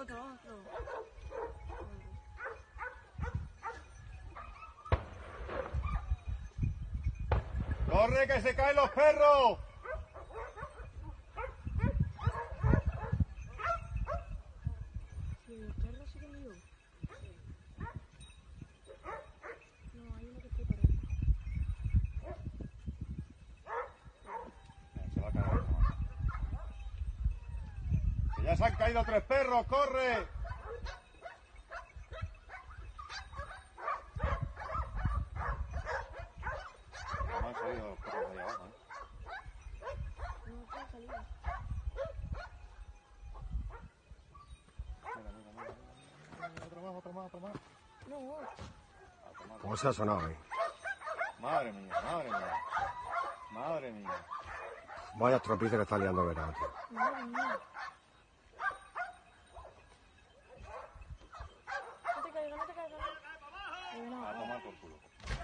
Otro, otro. ¡Corre, que se caen los perros! Sí, el perro me dio. No, hay uno que está por ahí. Se va a caer otro más. ¡Que ya se han caído tres perros! ¡Corre! No han salido los perros de ahí abajo, ¿eh? No, está salido. Mira, mira, mira, mira, mira, Otro más, otro más, otro más. No. ¿Cómo se ha sonado ahí? Madre mía, madre mía. Madre mía. Vaya tropice que está liando verano, tío. madre mía. No te caigas, no te caigas. Ahí A tomar por culo.